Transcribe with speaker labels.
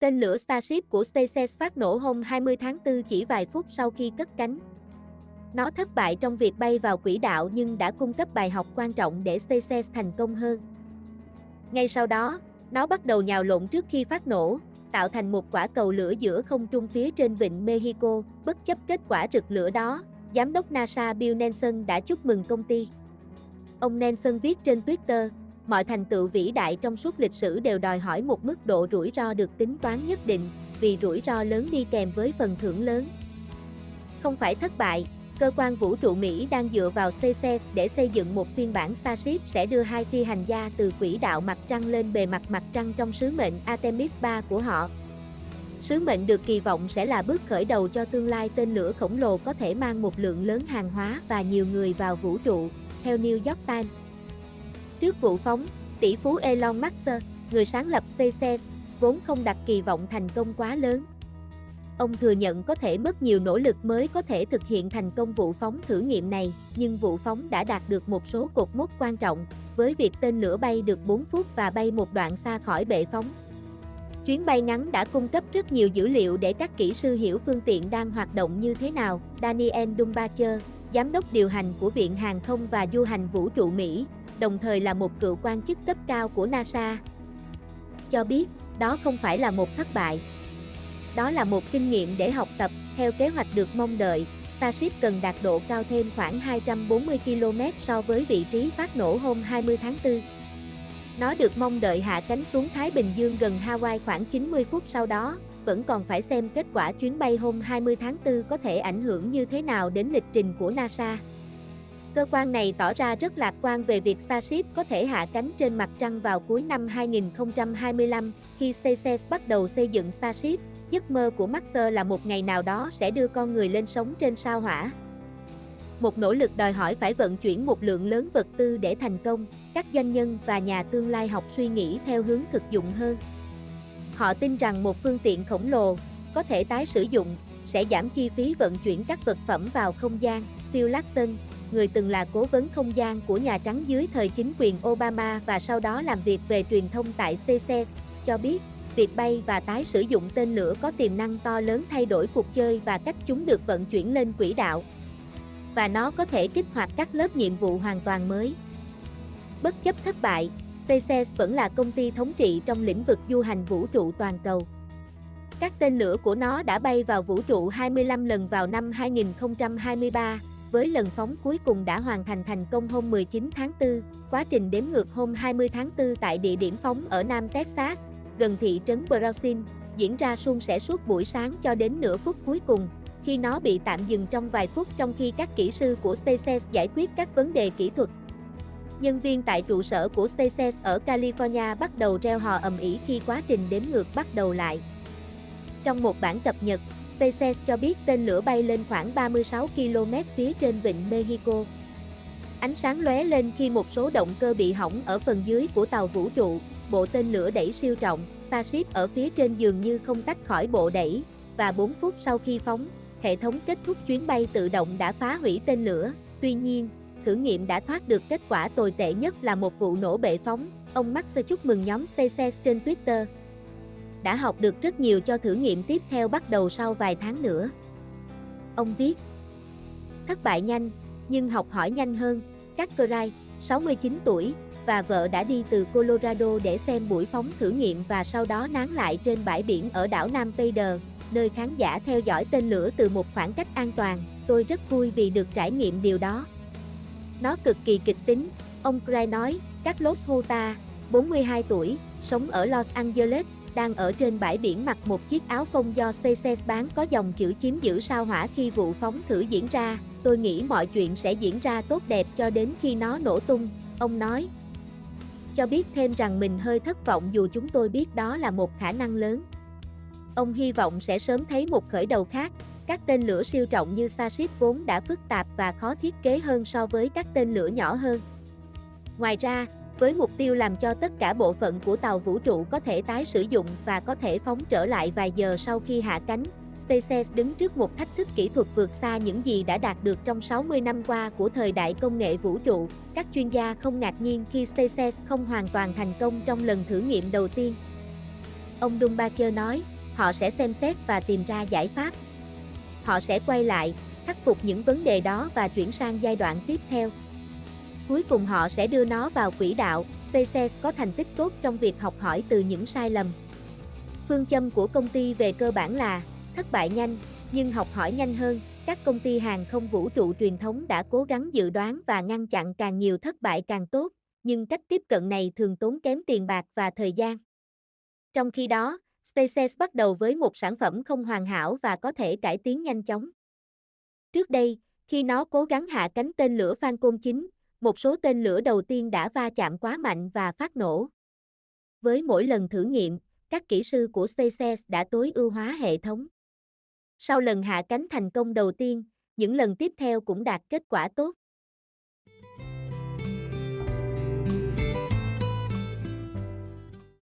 Speaker 1: Tên lửa Starship của SpaceX phát nổ hôm 20 tháng 4 chỉ vài phút sau khi cất cánh. Nó thất bại trong việc bay vào quỹ đạo nhưng đã cung cấp bài học quan trọng để SpaceX thành công hơn. Ngay sau đó, nó bắt đầu nhào lộn trước khi phát nổ, tạo thành một quả cầu lửa giữa không trung phía trên vịnh Mexico, bất chấp kết quả rực lửa đó, Giám đốc NASA Bill Nelson đã chúc mừng công ty. Ông Nelson viết trên Twitter, mọi thành tựu vĩ đại trong suốt lịch sử đều đòi hỏi một mức độ rủi ro được tính toán nhất định, vì rủi ro lớn đi kèm với phần thưởng lớn. Không phải thất bại, cơ quan vũ trụ Mỹ đang dựa vào SpaceX để xây dựng một phiên bản Starship sẽ đưa hai phi hành gia từ quỹ đạo mặt trăng lên bề mặt mặt trăng trong sứ mệnh Artemis 3 của họ. Sứ mệnh được kỳ vọng sẽ là bước khởi đầu cho tương lai tên lửa khổng lồ có thể mang một lượng lớn hàng hóa và nhiều người vào vũ trụ, theo New York Times. Trước vụ phóng, tỷ phú Elon Musk, người sáng lập SpaceX, vốn không đặt kỳ vọng thành công quá lớn. Ông thừa nhận có thể mất nhiều nỗ lực mới có thể thực hiện thành công vụ phóng thử nghiệm này, nhưng vụ phóng đã đạt được một số cột mốc quan trọng, với việc tên lửa bay được 4 phút và bay một đoạn xa khỏi bệ phóng. Chuyến bay ngắn đã cung cấp rất nhiều dữ liệu để các kỹ sư hiểu phương tiện đang hoạt động như thế nào. Daniel Dumbacher, giám đốc điều hành của Viện Hàng không và Du hành Vũ trụ Mỹ, đồng thời là một cựu quan chức cấp cao của NASA, cho biết đó không phải là một thất bại. Đó là một kinh nghiệm để học tập, theo kế hoạch được mong đợi, Starship cần đạt độ cao thêm khoảng 240 km so với vị trí phát nổ hôm 20 tháng 4. Nó được mong đợi hạ cánh xuống Thái Bình Dương gần Hawaii khoảng 90 phút sau đó, vẫn còn phải xem kết quả chuyến bay hôm 20 tháng 4 có thể ảnh hưởng như thế nào đến lịch trình của NASA. Cơ quan này tỏ ra rất lạc quan về việc Starship có thể hạ cánh trên mặt trăng vào cuối năm 2025, khi SpaceX bắt đầu xây dựng Starship. Giấc mơ của Musk là một ngày nào đó sẽ đưa con người lên sống trên sao hỏa. Một nỗ lực đòi hỏi phải vận chuyển một lượng lớn vật tư để thành công, các doanh nhân và nhà tương lai học suy nghĩ theo hướng thực dụng hơn. Họ tin rằng một phương tiện khổng lồ, có thể tái sử dụng, sẽ giảm chi phí vận chuyển các vật phẩm vào không gian. Phil Larson, người từng là cố vấn không gian của Nhà Trắng dưới thời chính quyền Obama và sau đó làm việc về truyền thông tại SpaceX, cho biết, việc bay và tái sử dụng tên lửa có tiềm năng to lớn thay đổi cuộc chơi và cách chúng được vận chuyển lên quỹ đạo. Và nó có thể kích hoạt các lớp nhiệm vụ hoàn toàn mới. Bất chấp thất bại, SpaceX vẫn là công ty thống trị trong lĩnh vực du hành vũ trụ toàn cầu. Các tên lửa của nó đã bay vào vũ trụ 25 lần vào năm 2023, với lần phóng cuối cùng đã hoàn thành thành công hôm 19 tháng 4, quá trình đếm ngược hôm 20 tháng 4 tại địa điểm phóng ở Nam Texas, gần thị trấn Brownsville, diễn ra suôn sẻ suốt buổi sáng cho đến nửa phút cuối cùng, khi nó bị tạm dừng trong vài phút trong khi các kỹ sư của SpaceX giải quyết các vấn đề kỹ thuật. Nhân viên tại trụ sở của SpaceX ở California bắt đầu reo hò ầm ĩ khi quá trình đếm ngược bắt đầu lại. Trong một bản cập nhật, SpaceX cho biết tên lửa bay lên khoảng 36 km phía trên vịnh Mexico. Ánh sáng lóe lên khi một số động cơ bị hỏng ở phần dưới của tàu vũ trụ, bộ tên lửa đẩy siêu trọng, Starship ở phía trên dường như không tách khỏi bộ đẩy, và 4 phút sau khi phóng, hệ thống kết thúc chuyến bay tự động đã phá hủy tên lửa. Tuy nhiên, thử nghiệm đã thoát được kết quả tồi tệ nhất là một vụ nổ bệ phóng. Ông Musk chúc mừng nhóm SpaceX trên Twitter, đã học được rất nhiều cho thử nghiệm tiếp theo bắt đầu sau vài tháng nữa. Ông viết, thất bại nhanh, nhưng học hỏi nhanh hơn, các Cray, 69 tuổi, và vợ đã đi từ Colorado để xem buổi phóng thử nghiệm và sau đó nán lại trên bãi biển ở đảo Nam Vader, nơi khán giả theo dõi tên lửa từ một khoảng cách an toàn, tôi rất vui vì được trải nghiệm điều đó. Nó cực kỳ kịch tính, ông Gray nói, Carlos Hota, 42 tuổi, sống ở Los Angeles, đang ở trên bãi biển mặc một chiếc áo phông do SpaceX bán có dòng chữ chiếm giữ sao hỏa khi vụ phóng thử diễn ra, tôi nghĩ mọi chuyện sẽ diễn ra tốt đẹp cho đến khi nó nổ tung, ông nói. Cho biết thêm rằng mình hơi thất vọng dù chúng tôi biết đó là một khả năng lớn. Ông hy vọng sẽ sớm thấy một khởi đầu khác, các tên lửa siêu trọng như Starship vốn đã phức tạp và khó thiết kế hơn so với các tên lửa nhỏ hơn. Ngoài ra, với mục tiêu làm cho tất cả bộ phận của tàu vũ trụ có thể tái sử dụng và có thể phóng trở lại vài giờ sau khi hạ cánh. SpaceX đứng trước một thách thức kỹ thuật vượt xa những gì đã đạt được trong 60 năm qua của thời đại công nghệ vũ trụ. Các chuyên gia không ngạc nhiên khi SpaceX không hoàn toàn thành công trong lần thử nghiệm đầu tiên. Ông Dumbacher nói, họ sẽ xem xét và tìm ra giải pháp. Họ sẽ quay lại, khắc phục những vấn đề đó và chuyển sang giai đoạn tiếp theo. Cuối cùng họ sẽ đưa nó vào quỹ đạo, SpaceX có thành tích tốt trong việc học hỏi từ những sai lầm. Phương châm của công ty về cơ bản là thất bại nhanh, nhưng học hỏi nhanh hơn. Các công ty hàng không vũ trụ truyền thống đã cố gắng dự đoán và ngăn chặn càng nhiều thất bại càng tốt, nhưng cách tiếp cận này thường tốn kém tiền bạc và thời gian. Trong khi đó, SpaceX bắt đầu với một sản phẩm không hoàn hảo và có thể cải tiến nhanh chóng. Trước đây, khi nó cố gắng hạ cánh tên lửa Falcon 9, một số tên lửa đầu tiên đã va chạm quá mạnh và phát nổ. Với mỗi lần thử nghiệm, các kỹ sư của SpaceX đã tối ưu hóa hệ thống. Sau lần hạ cánh thành công đầu tiên, những lần tiếp theo cũng đạt kết quả tốt.